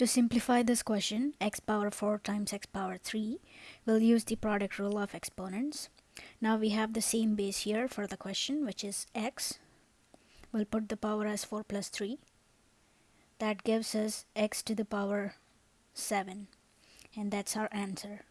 To simplify this question, x power 4 times x power 3, we'll use the product rule of exponents. Now we have the same base here for the question, which is x. We'll put the power as 4 plus 3. That gives us x to the power 7. And that's our answer.